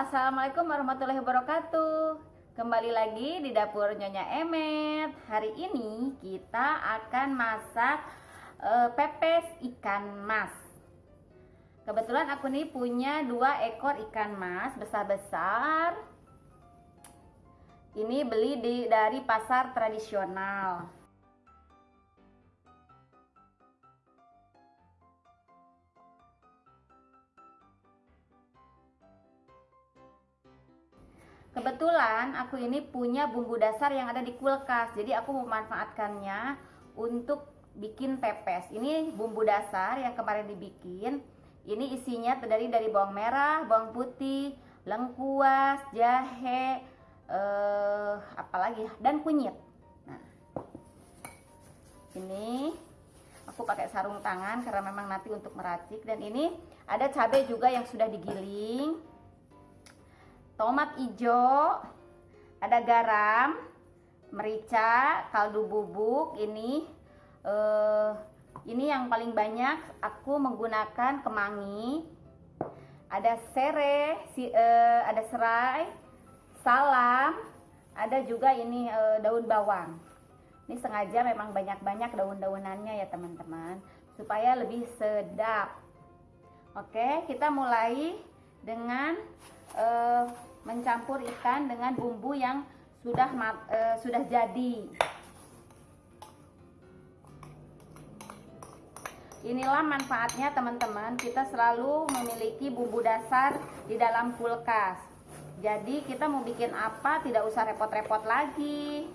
Assalamualaikum warahmatullahi wabarakatuh. Kembali lagi di dapur Nyonya Emet. Hari ini kita akan masak uh, pepes ikan mas. Kebetulan aku nih punya dua ekor ikan mas besar-besar. Ini beli di, dari pasar tradisional Kebetulan aku ini punya bumbu dasar yang ada di kulkas, jadi aku memanfaatkannya untuk bikin pepes. Ini bumbu dasar yang kemarin dibikin. Ini isinya terdiri dari bawang merah, bawang putih, lengkuas, jahe, eh, apalagi dan kunyit. Nah, ini aku pakai sarung tangan karena memang nanti untuk meracik. Dan ini ada cabai juga yang sudah digiling tomat hijau, ada garam, merica, kaldu bubuk. Ini uh, ini yang paling banyak aku menggunakan kemangi. Ada serai, si, uh, ada serai, salam, ada juga ini uh, daun bawang. Ini sengaja memang banyak-banyak daun-daunannya ya teman-teman supaya lebih sedap. Oke, kita mulai dengan uh, mencampur ikan dengan bumbu yang sudah uh, sudah jadi. Inilah manfaatnya teman-teman, kita selalu memiliki bumbu dasar di dalam kulkas. Jadi kita mau bikin apa tidak usah repot-repot lagi.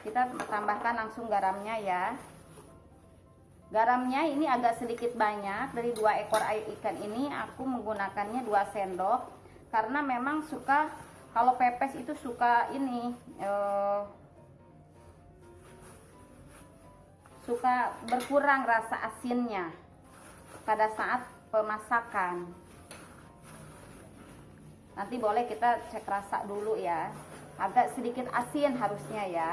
Kita tambahkan langsung garamnya ya. Garamnya ini agak sedikit banyak dari dua ekor ikan ini aku menggunakannya 2 sendok karena memang suka kalau pepes itu suka ini eh, suka berkurang rasa asinnya pada saat pemasakan. Nanti boleh kita cek rasa dulu ya. Agak sedikit asin harusnya ya.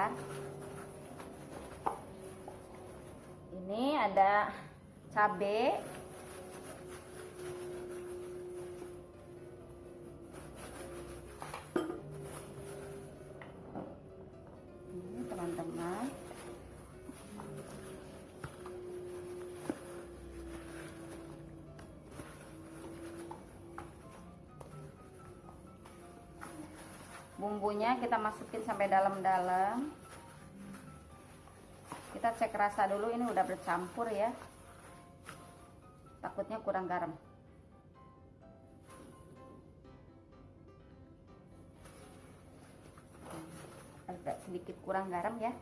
Ini ada ini teman-teman. Bumbunya kita masukin sampai dalam-dalam kita cek rasa dulu ini udah bercampur ya. Takutnya kurang garam. Agak sedikit kurang garam ya.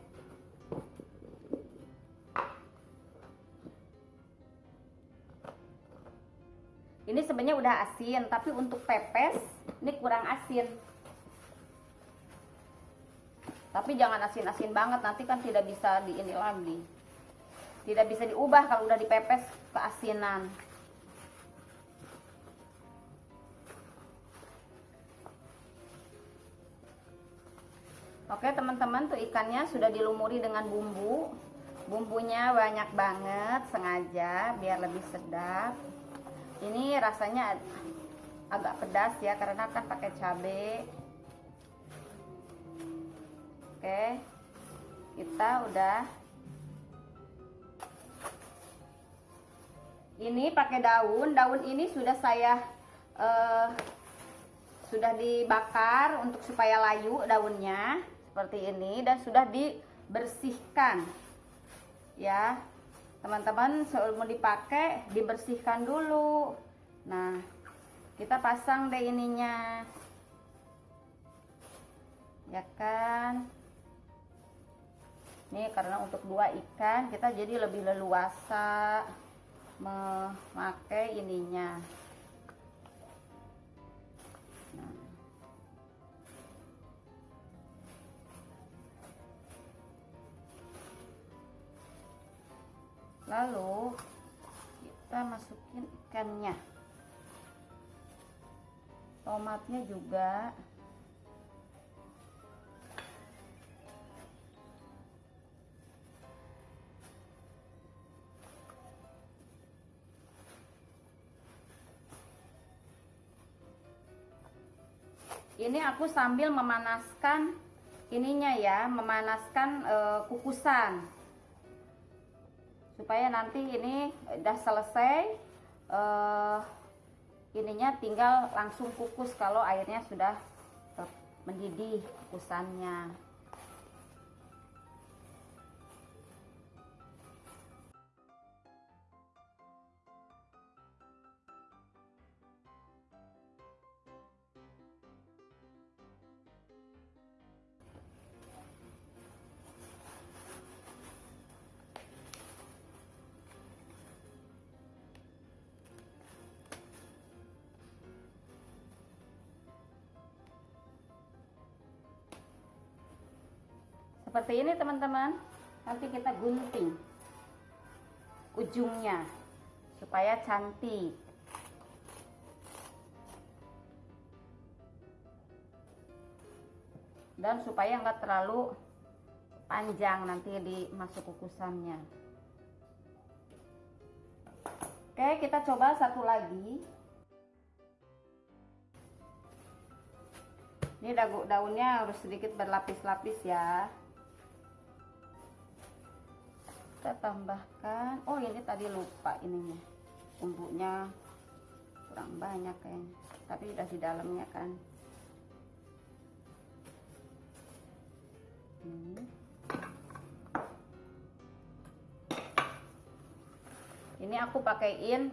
Ini sebenarnya udah asin tapi untuk pepes ini kurang asin tapi jangan asin-asin banget nanti kan tidak bisa di ini lagi. Tidak bisa diubah kalau udah dipepes keasinan. Oke teman-teman tuh ikannya sudah dilumuri dengan bumbu. Bumbunya banyak banget sengaja biar lebih sedap. Ini rasanya agak pedas ya karena kan pakai cabai Oke. Kita udah Ini pakai daun. Daun ini sudah saya uh, sudah dibakar untuk supaya layu daunnya seperti ini dan sudah dibersihkan. Ya. Teman-teman sebelum dipakai dibersihkan dulu. Nah, kita pasang deh ininya. Ya kan? Ini karena untuk dua ikan kita jadi lebih leluasa memakai ininya. Nah. Lalu kita masukin ikannya. Tomatnya juga ini aku sambil memanaskan ininya ya memanaskan uh, kukusan. Supaya nanti ini udah selesai uh, ininya tinggal langsung kukus kalau airnya sudah mendidih kukusannya seperti ini teman-teman. Nanti kita gunting ujungnya supaya cantik. Dan supaya enggak terlalu panjang nanti di masuk kukusannya. Oke kita coba satu lagi. Ini daunnya harus sedikit berlapis-lapis ya kita tambahkan. Oh ini tadi lupa ininya. Bumbunya kurang banyak kayaknya. Tapi udah di dalamnya kan. Hmm. ini aku pakaiin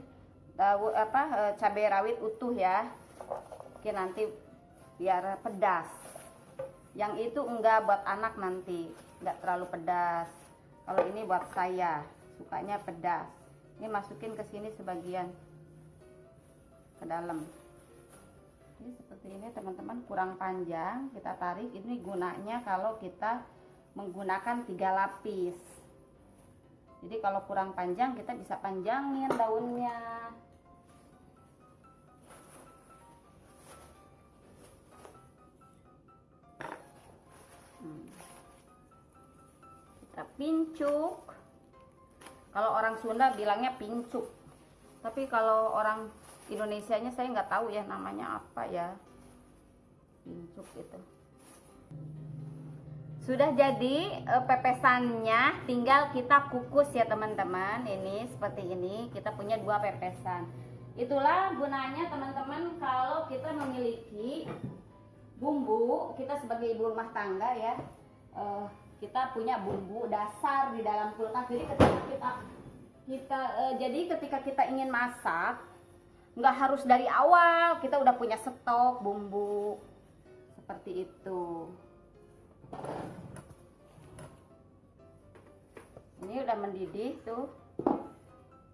tahu apa eh, cabai rawit utuh ya. Oke nanti biar pedas. Yang itu enggak buat anak nanti. Enggak terlalu pedas kalau ini buat saya sukanya pedas. Ini masukin ke sini sebagian. Ke dalam. Ini seperti ini teman-teman kurang panjang. Kita tarik. Ini gunanya kalau kita menggunakan tiga lapis. Jadi kalau kurang panjang kita bisa panjangin daunnya. Kita pincuk. Kalau orang Sunda bilangnya pincuk. Tapi kalau orang Indonesia nya saya nggak tahu ya namanya apa ya. Pincuk itu. Sudah jadi e, pepesannya tinggal kita kukus ya teman-teman. Ini seperti ini kita punya dua pepesan. Itulah gunanya teman-teman kalau kita memiliki bumbu kita sebagai ibu rumah tangga ya e, kita punya bumbu dasar di dalam kulkas. Jadi ketika kita kita e, jadi ketika kita ingin masak nggak harus dari awal. Kita udah punya stok bumbu. Seperti itu. Ini udah mendidih tuh.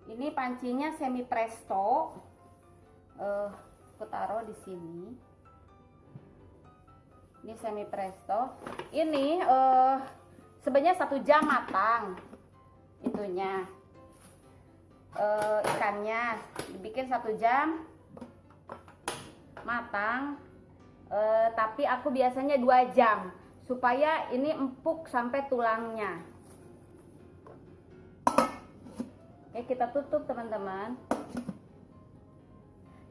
Ini pancinya semi presto. Uh, aku taruh di sini ini semi presto ini uh, sebenarnya satu jam matang itunya. E, ikannya dibikin satu jam matang. E, tapi aku biasanya dua jam supaya ini empuk sampai tulangnya. Oke kita tutup teman-teman.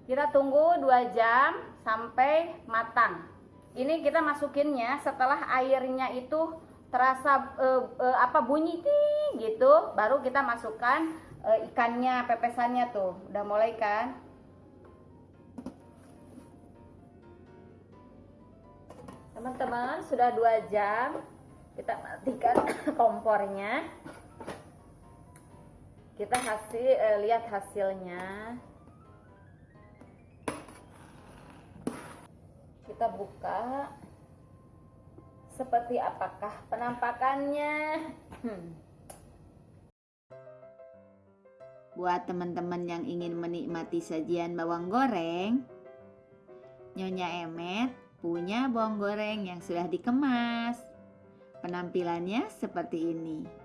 Kita tunggu dua jam sampai matang ini kita masukinnya setelah airnya itu terasa uh, uh, apa bunyi ting gitu. Baru kita masukkan uh, ikannya pepesannya tuh. Udah mulai kan? Teman-teman sudah dua jam. Kita matikan kompornya. Kita hasil eh, lihat hasilnya kita buka seperti apakah penampakannya? Hmm. Buat teman-teman yang ingin menikmati sajian bawang goreng, Nyonya Emet punya bawang goreng yang sudah dikemas. Penampilannya seperti ini.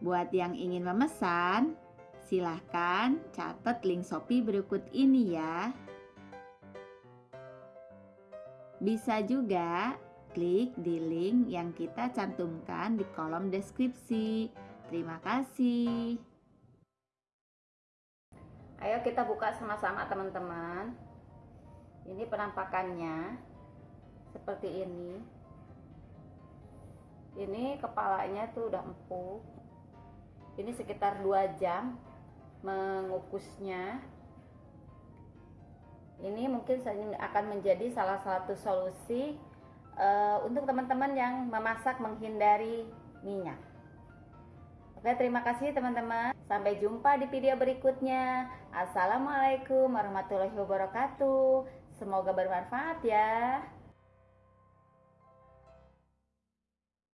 Buat yang ingin memesan, Silahkan catat link Shopee berikut ini ya. Bisa juga klik di link yang kita cantumkan di kolom deskripsi. Terima kasih. Ayo kita buka sama-sama teman-teman. Ini penampakannya seperti ini. Ini kepalanya tuh udah empuk. Ini sekitar 2 jam mengukusnya. Ini mungkin akan menjadi salah satu solusi uh, untuk teman-teman yang memasak menghindari minyak. Oke, terima kasih teman-teman. Sampai jumpa di video berikutnya. Assalamualaikum warahmatullahi wabarakatuh. Semoga bermanfaat ya.